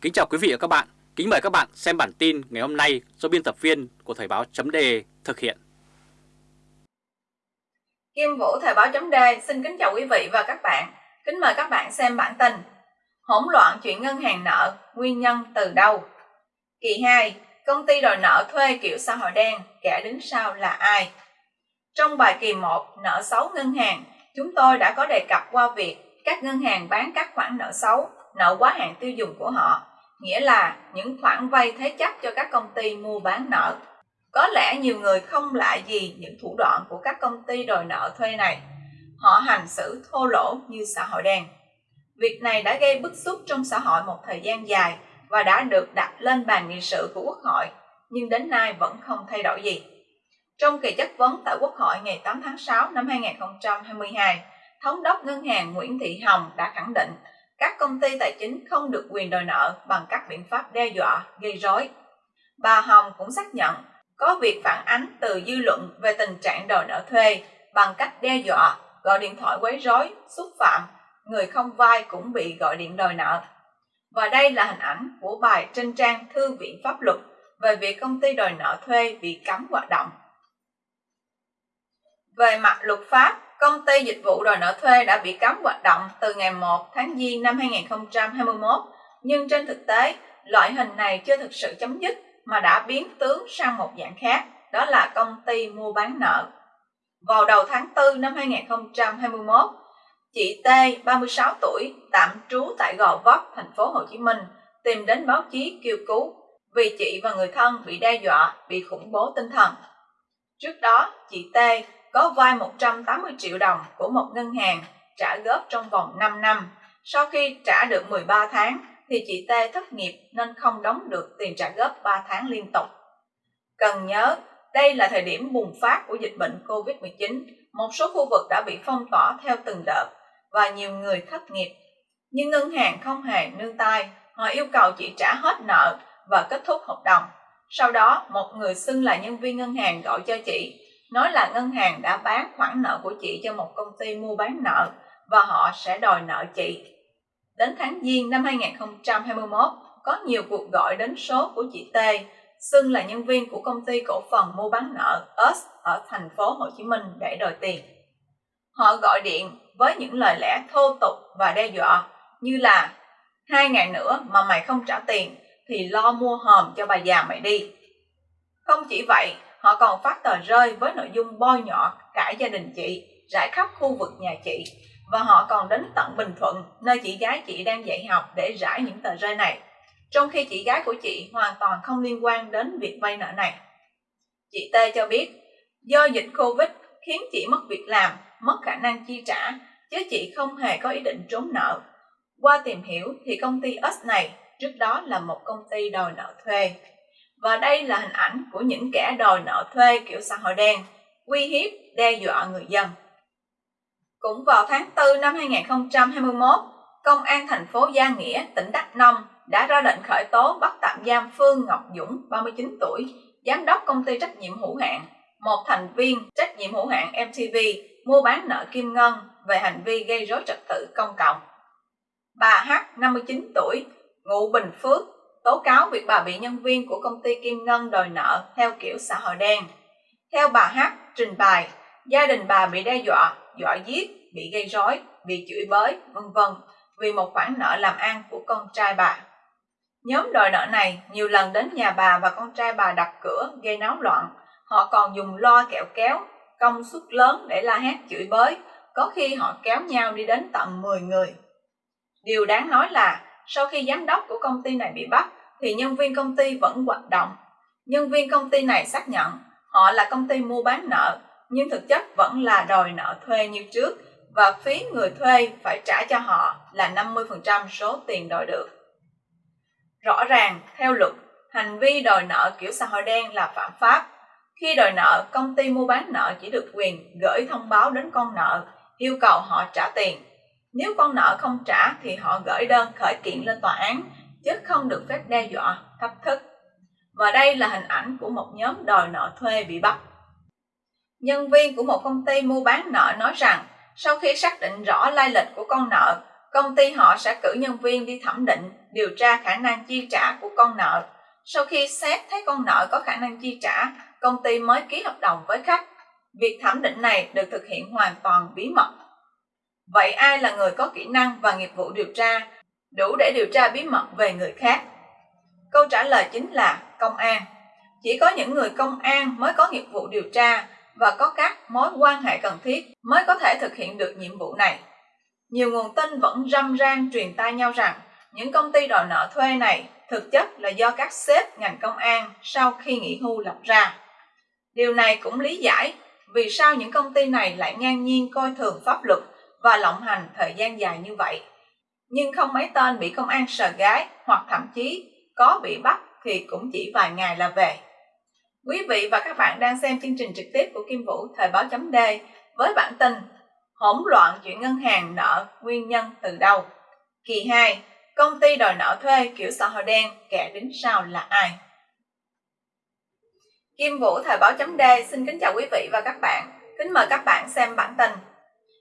Kính chào quý vị và các bạn. Kính mời các bạn xem bản tin ngày hôm nay do biên tập viên của Thời báo chấm thực hiện. Kim Vũ Thời báo chấm xin kính chào quý vị và các bạn. Kính mời các bạn xem bản tin. Hỗn loạn chuyện ngân hàng nợ, nguyên nhân từ đâu? Kỳ 2, công ty đòi nợ thuê kiểu xã hội đen, kẻ đứng sau là ai? Trong bài kỳ 1, nợ xấu ngân hàng, chúng tôi đã có đề cập qua việc các ngân hàng bán các khoản nợ xấu, nợ quá hạn tiêu dùng của họ, nghĩa là những khoản vay thế chấp cho các công ty mua bán nợ. Có lẽ nhiều người không lạ gì những thủ đoạn của các công ty đòi nợ thuê này. Họ hành xử thô lỗ như xã hội đen. Việc này đã gây bức xúc trong xã hội một thời gian dài và đã được đặt lên bàn nghị sự của Quốc hội, nhưng đến nay vẫn không thay đổi gì. Trong kỳ chất vấn tại Quốc hội ngày 8 tháng 6 năm 2022, Thống đốc Ngân hàng Nguyễn Thị Hồng đã khẳng định các công ty tài chính không được quyền đòi nợ bằng các biện pháp đe dọa, gây rối. Bà Hồng cũng xác nhận có việc phản ánh từ dư luận về tình trạng đòi nợ thuê bằng cách đe dọa, gọi điện thoại quấy rối, xúc phạm, người không vai cũng bị gọi điện đòi nợ. Và đây là hình ảnh của bài trên trang Thư viện Pháp luật về việc công ty đòi nợ thuê bị cấm hoạt động. Về mặt luật pháp, công ty dịch vụ đòi nợ thuê đã bị cấm hoạt động từ ngày 1 tháng Giêng năm 2021, nhưng trên thực tế, loại hình này chưa thực sự chấm dứt mà đã biến tướng sang một dạng khác, đó là công ty mua bán nợ. Vào đầu tháng 4 năm 2021, chị T, 36 tuổi, tạm trú tại Gò Vấp, thành phố Hồ Chí Minh, tìm đến báo chí kêu cứu vì chị và người thân bị đe dọa, bị khủng bố tinh thần. Trước đó, chị T có vay 180 triệu đồng của một ngân hàng trả góp trong vòng 5 năm. Sau khi trả được 13 tháng thì chị T thất nghiệp nên không đóng được tiền trả góp 3 tháng liên tục. Cần nhớ, đây là thời điểm bùng phát của dịch bệnh COVID-19. Một số khu vực đã bị phong tỏa theo từng đợt và nhiều người thất nghiệp. Nhưng ngân hàng không hề nương tay, họ yêu cầu chị trả hết nợ và kết thúc hợp đồng. Sau đó, một người xưng là nhân viên ngân hàng gọi cho chị nói là ngân hàng đã bán khoản nợ của chị cho một công ty mua bán nợ và họ sẽ đòi nợ chị. Đến tháng Giêng năm 2021, có nhiều cuộc gọi đến số của chị T, xưng là nhân viên của công ty cổ phần mua bán nợ US ở thành phố Hồ Chí Minh để đòi tiền. Họ gọi điện với những lời lẽ thô tục và đe dọa như là hai ngày nữa mà mày không trả tiền thì lo mua hòm cho bà già mày đi. Không chỉ vậy, họ còn phát tờ rơi với nội dung bôi nhọ cả gia đình chị rải khắp khu vực nhà chị và họ còn đến tận Bình Thuận nơi chị gái chị đang dạy học để rải những tờ rơi này trong khi chị gái của chị hoàn toàn không liên quan đến việc vay nợ này. Chị T cho biết do dịch Covid khiến chị mất việc làm, mất khả năng chi trả chứ chị không hề có ý định trốn nợ. Qua tìm hiểu thì công ty S này trước đó là một công ty đòi nợ thuê và đây là hình ảnh của những kẻ đòi nợ thuê kiểu xã hội đen, uy hiếp, đe dọa người dân. Cũng vào tháng 4 năm 2021, Công an thành phố Gia Nghĩa, tỉnh Đắk Nông đã ra lệnh khởi tố bắt tạm giam Phương Ngọc Dũng, 39 tuổi, giám đốc công ty trách nhiệm hữu hạn, một thành viên trách nhiệm hữu hạn MTV mua bán nợ Kim Ngân về hành vi gây rối trật tự công cộng. Bà H, 59 tuổi, ngụ Bình Phước, tố cáo việc bà bị nhân viên của công ty Kim Ngân đòi nợ theo kiểu xã hội đen. Theo bà H trình bày, gia đình bà bị đe dọa, dọa giết, bị gây rối, bị chửi bới, vân vân vì một khoản nợ làm ăn của con trai bà. Nhóm đòi nợ này nhiều lần đến nhà bà và con trai bà đập cửa gây náo loạn. Họ còn dùng loa kẹo kéo, công suất lớn để la hét chửi bới, có khi họ kéo nhau đi đến tận 10 người. Điều đáng nói là sau khi giám đốc của công ty này bị bắt, thì nhân viên công ty vẫn hoạt động. Nhân viên công ty này xác nhận họ là công ty mua bán nợ, nhưng thực chất vẫn là đòi nợ thuê như trước và phí người thuê phải trả cho họ là 50% số tiền đòi được. Rõ ràng, theo luật, hành vi đòi nợ kiểu xã hội đen là phạm pháp. Khi đòi nợ, công ty mua bán nợ chỉ được quyền gửi thông báo đến con nợ, yêu cầu họ trả tiền. Nếu con nợ không trả thì họ gửi đơn khởi kiện lên tòa án chứ không được phép đe dọa, thách thức. Và đây là hình ảnh của một nhóm đòi nợ thuê bị bắt. Nhân viên của một công ty mua bán nợ nói rằng sau khi xác định rõ lai lịch của con nợ, công ty họ sẽ cử nhân viên đi thẩm định điều tra khả năng chi trả của con nợ. Sau khi xét thấy con nợ có khả năng chi trả, công ty mới ký hợp đồng với khách. Việc thẩm định này được thực hiện hoàn toàn bí mật. Vậy ai là người có kỹ năng và nghiệp vụ điều tra, đủ để điều tra bí mật về người khác? Câu trả lời chính là công an. Chỉ có những người công an mới có nghiệp vụ điều tra và có các mối quan hệ cần thiết mới có thể thực hiện được nhiệm vụ này. Nhiều nguồn tin vẫn râm ran truyền tai nhau rằng những công ty đòi nợ thuê này thực chất là do các sếp ngành công an sau khi nghỉ hưu lập ra. Điều này cũng lý giải vì sao những công ty này lại ngang nhiên coi thường pháp luật và lộng hành thời gian dài như vậy. Nhưng không mấy tên bị công an sờ gái hoặc thậm chí có bị bắt thì cũng chỉ vài ngày là về. Quý vị và các bạn đang xem chương trình trực tiếp của Kim Vũ Thời báo chấm D với bản tin Hỗn loạn chuyện ngân hàng nợ nguyên nhân từ đâu? Kỳ 2. Công ty đòi nợ thuê kiểu xã hội đen, kẻ đứng sau là ai? Kim Vũ Thời báo chấm D xin kính chào quý vị và các bạn. Kính mời các bạn xem bản tin.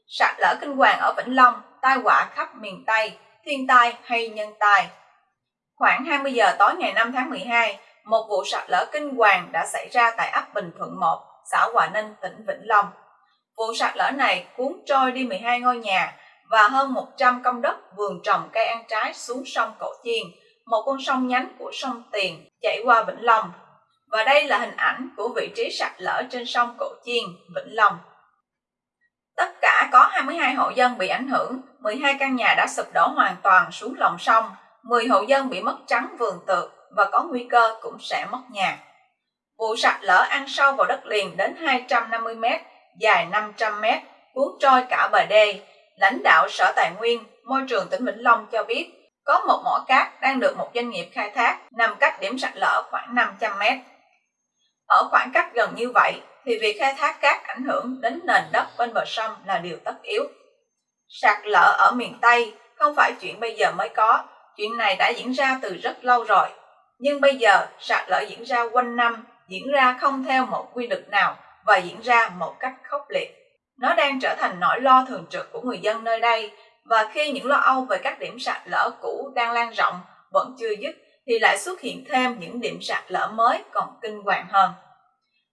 Sạt lở kinh hoàng ở Vĩnh Long, tai họa khắp miền Tây, thiên tai hay nhân tai? Khoảng 20 giờ tối ngày 5 tháng 12, một vụ sạt lở kinh hoàng đã xảy ra tại ấp Bình Thuận 1, xã Hòa Ninh, tỉnh Vĩnh Long. Vụ sạt lở này cuốn trôi đi 12 ngôi nhà và hơn 100 công đất vườn trồng cây ăn trái xuống sông Cổ Chiên, một con sông nhánh của sông Tiền chảy qua Vĩnh Long. Và đây là hình ảnh của vị trí sạt lở trên sông Cổ Chiên, Vĩnh Long. Tất cả có 22 hộ dân bị ảnh hưởng, 12 căn nhà đã sụp đổ hoàn toàn xuống lòng sông, 10 hộ dân bị mất trắng vườn tược và có nguy cơ cũng sẽ mất nhà. Vụ sạt lở ăn sâu vào đất liền đến 250 m, dài 500 m, cuốn trôi cả bờ đê. Lãnh đạo Sở Tài nguyên, Môi trường tỉnh Vĩnh Long cho biết có một mỏ cát đang được một doanh nghiệp khai thác nằm cách điểm sạt lở khoảng 500 m. Ở khoảng cách gần như vậy thì việc khai thác cát ảnh hưởng đến nền đất bên bờ sông là điều tất yếu. Sạt lở ở miền Tây không phải chuyện bây giờ mới có, chuyện này đã diễn ra từ rất lâu rồi. Nhưng bây giờ sạt lở diễn ra quanh năm, diễn ra không theo một quy luật nào và diễn ra một cách khốc liệt. Nó đang trở thành nỗi lo thường trực của người dân nơi đây và khi những lo âu về các điểm sạt lở cũ đang lan rộng vẫn chưa dứt thì lại xuất hiện thêm những điểm sạt lở mới còn kinh hoàng hơn.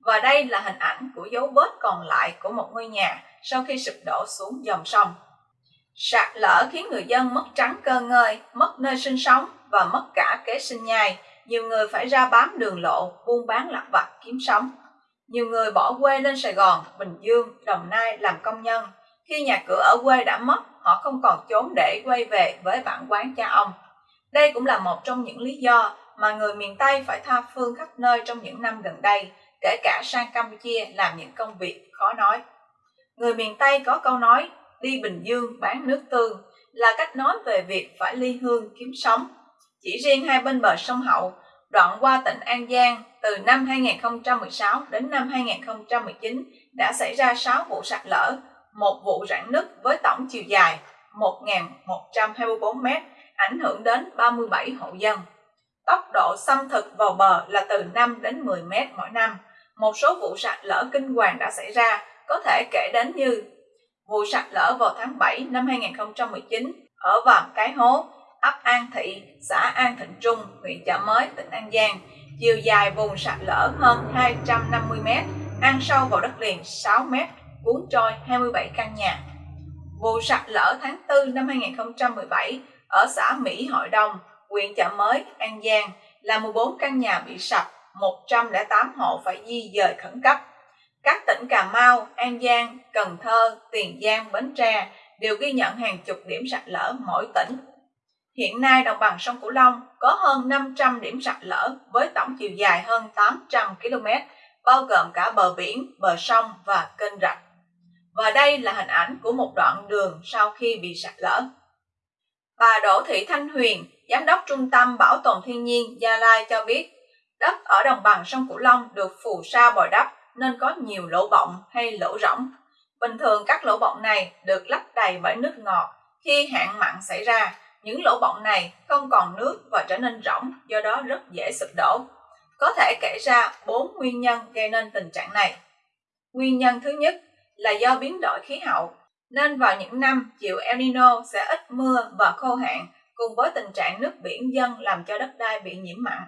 Và đây là hình ảnh của dấu vết còn lại của một ngôi nhà sau khi sụp đổ xuống dòng sông. Sạt lở khiến người dân mất trắng cơ ngơi, mất nơi sinh sống và mất cả kế sinh nhai. Nhiều người phải ra bám đường lộ, buôn bán lặt vặt kiếm sống. Nhiều người bỏ quê lên Sài Gòn, Bình Dương, Đồng Nai làm công nhân. Khi nhà cửa ở quê đã mất, họ không còn trốn để quay về với bản quán cha ông. Đây cũng là một trong những lý do mà người miền Tây phải tha phương khắp nơi trong những năm gần đây, kể cả sang Campuchia làm những công việc khó nói. Người miền Tây có câu nói, đi Bình Dương bán nước tương, là cách nói về việc phải ly hương kiếm sống. Chỉ riêng hai bên bờ sông Hậu, đoạn qua tỉnh An Giang từ năm 2016 đến năm 2019 đã xảy ra 6 vụ sạt lở, một vụ rạn nứt với tổng chiều dài 1.124 m, ảnh hưởng đến 37 hộ dân. Tốc độ xâm thực vào bờ là từ 5 đến 10 m mỗi năm. Một số vụ sạt lở kinh hoàng đã xảy ra, có thể kể đến như vụ sạt lở vào tháng 7 năm 2019 ở Vàm Cái Hố, ấp An Thị, xã An Thịnh Trung, huyện Chợ Mới, tỉnh An Giang. Chiều dài vùng sạt lở hơn 250 m, ăn sâu vào đất liền 6 m, cuốn trôi 27 căn nhà. Vụ sạt lở tháng 4 năm 2017 ở xã Mỹ Hội Đông, huyện Chợ Mới, An Giang là 14 căn nhà bị sập, 108 hộ phải di dời khẩn cấp. Các tỉnh Cà Mau, An Giang, Cần Thơ, Tiền Giang, Bến Tre đều ghi nhận hàng chục điểm sạt lở mỗi tỉnh. Hiện nay đồng bằng sông Cửu Long có hơn 500 điểm sạt lở với tổng chiều dài hơn 800 km, bao gồm cả bờ biển, bờ sông và kênh rạch. Và đây là hình ảnh của một đoạn đường sau khi bị sạt lở. Bà Đỗ Thị Thanh Huyền, Giám đốc Trung tâm Bảo tồn Thiên nhiên Gia Lai cho biết, đất ở đồng bằng sông Cửu Long được phù sa bồi đắp nên có nhiều lỗ bọng hay lỗ rỗng. Bình thường các lỗ bọng này được lấp đầy bởi nước ngọt. Khi hạn mặn xảy ra, những lỗ bọng này không còn nước và trở nên rỗng, do đó rất dễ sụp đổ. Có thể kể ra 4 nguyên nhân gây nên tình trạng này. Nguyên nhân thứ nhất là do biến đổi khí hậu, nên vào những năm chịu El Nino sẽ ít mưa và khô hạn cùng với tình trạng nước biển dâng làm cho đất đai bị nhiễm mặn.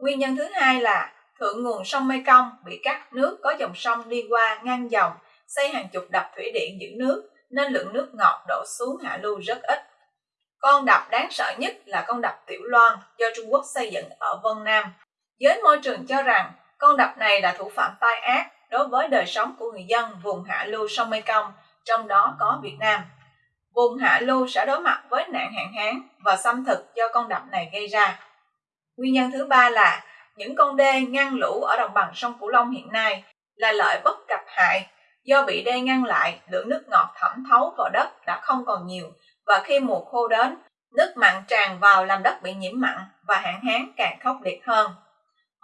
Nguyên nhân thứ hai là thượng nguồn sông Mekong bị các nước có dòng sông đi qua ngăn dòng, xây hàng chục đập thủy điện giữ nước nên lượng nước ngọt đổ xuống hạ lưu rất ít. Con đập đáng sợ nhất là con đập Tiểu Loan do Trung Quốc xây dựng ở Vân Nam. Giới môi trường cho rằng con đập này là thủ phạm tai ác đối với đời sống của người dân vùng hạ lưu sông Mekong, trong đó có Việt Nam. Vùng hạ lưu sẽ đối mặt với nạn hạn hán và xâm thực do con đập này gây ra. Nguyên nhân thứ ba là những con đê ngăn lũ ở đồng bằng sông Cửu Long hiện nay là lợi bất cập hại. Do bị đê ngăn lại lượng nước ngọt thẩm thấu vào đất đã không còn nhiều và khi mùa khô đến nước mặn tràn vào làm đất bị nhiễm mặn và hạn hán càng khốc liệt hơn.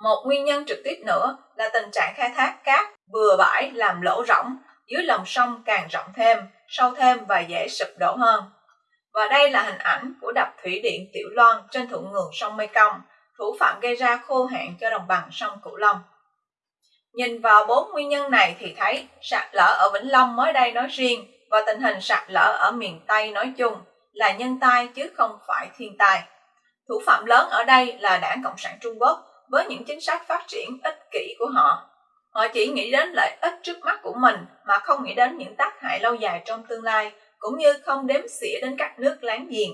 Một nguyên nhân trực tiếp nữa là tình trạng khai thác cát bừa bãi làm lỗ rỗng dưới lòng sông càng rộng thêm sâu thêm và dễ sụp đổ hơn. Và đây là hình ảnh của đập thủy điện Tiểu Loan trên thượng nguồn sông Mekong, thủ phạm gây ra khô hạn cho đồng bằng sông Cửu Long. Nhìn vào bốn nguyên nhân này thì thấy sạt lở ở Vĩnh Long mới đây nói riêng và tình hình sạt lở ở miền Tây nói chung là nhân tai chứ không phải thiên tai. Thủ phạm lớn ở đây là đảng Cộng sản Trung Quốc với những chính sách phát triển ích kỷ của họ. Họ chỉ nghĩ đến lợi ích trước mắt của mình mà không nghĩ đến những tác hại lâu dài trong tương lai, cũng như không đếm xỉa đến các nước láng giềng.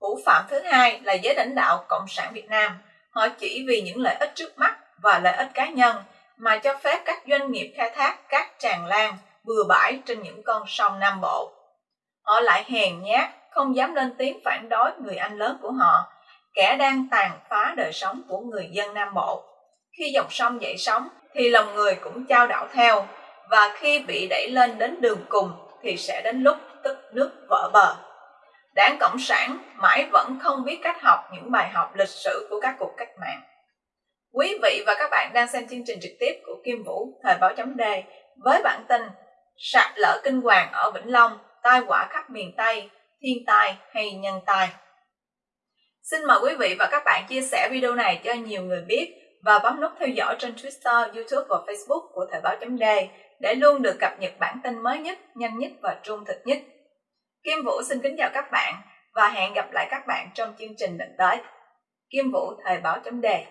Thủ phạm thứ hai là giới lãnh đạo Cộng sản Việt Nam. Họ chỉ vì những lợi ích trước mắt và lợi ích cá nhân mà cho phép các doanh nghiệp khai thác cát tràn lan, bừa bãi trên những con sông Nam Bộ. Họ lại hèn nhát, không dám lên tiếng phản đối người anh lớn của họ, kẻ đang tàn phá đời sống của người dân Nam Bộ. Khi dòng sông dậy sóng thì lòng người cũng trao đảo theo, và khi bị đẩy lên đến đường cùng thì sẽ đến lúc tức nước vỡ bờ. Đảng Cộng sản mãi vẫn không biết cách học những bài học lịch sử của các cuộc cách mạng. Quý vị và các bạn đang xem chương trình trực tiếp của Kim Vũ, Thời báo chấm đề với bản tin Sạt lở kinh hoàng ở Vĩnh Long, tai họa khắp miền Tây, thiên tai hay nhân tai. Xin mời quý vị và các bạn chia sẻ video này cho nhiều người biết và bấm nút theo dõi trên Twitter, YouTube và Facebook của Thời báo chấm đề để luôn được cập nhật bản tin mới nhất, nhanh nhất và trung thực nhất. Kim Vũ xin kính chào các bạn và hẹn gặp lại các bạn trong chương trình lần tới. Kim Vũ, Thời báo chấm đề